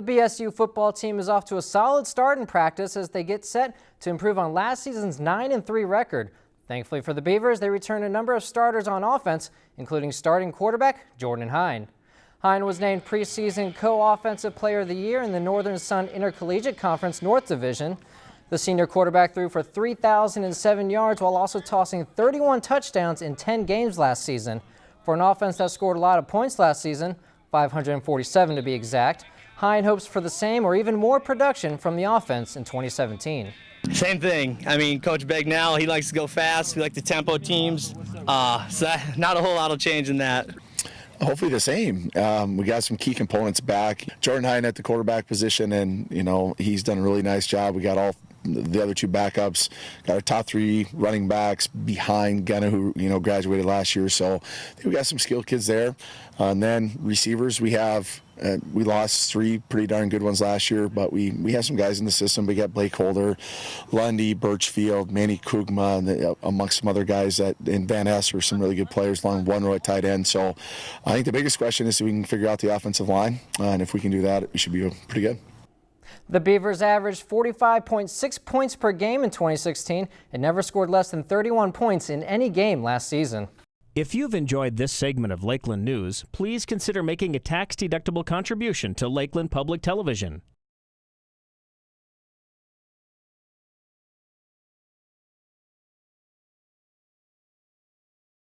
The BSU football team is off to a solid start in practice as they get set to improve on last season's 9-3 record. Thankfully for the Beavers, they return a number of starters on offense, including starting quarterback Jordan Hine. Hine was named preseason co-offensive player of the year in the Northern Sun Intercollegiate Conference North Division. The senior quarterback threw for 3,007 yards while also tossing 31 touchdowns in 10 games last season. For an offense that scored a lot of points last season, 547 to be exact, Hine hopes for the same or even more production from the offense in 2017. Same thing. I mean, Coach Bagnell, he likes to go fast. We like the tempo teams. Uh, so that, not a whole lot of change in that. Hopefully the same. Um, we got some key components back. Jordan Hine at the quarterback position, and you know he's done a really nice job. We got all the other two backups. Got our top three running backs behind Gunna, who you know graduated last year. So we got some skilled kids there. Uh, and then receivers, we have uh, we lost three pretty darn good ones last year, but we we have some guys in the system. We got Blake Holder, Lundy, Birchfield, Manny Kugma, and the, uh, amongst some other guys that in Van Ness are some really good players along one row at tight end. So I think the biggest question is if we can figure out the offensive line, uh, and if we can do that, we should be pretty good. The Beavers averaged 45.6 points per game in 2016 and never scored less than 31 points in any game last season. If you've enjoyed this segment of Lakeland News, please consider making a tax-deductible contribution to Lakeland Public Television.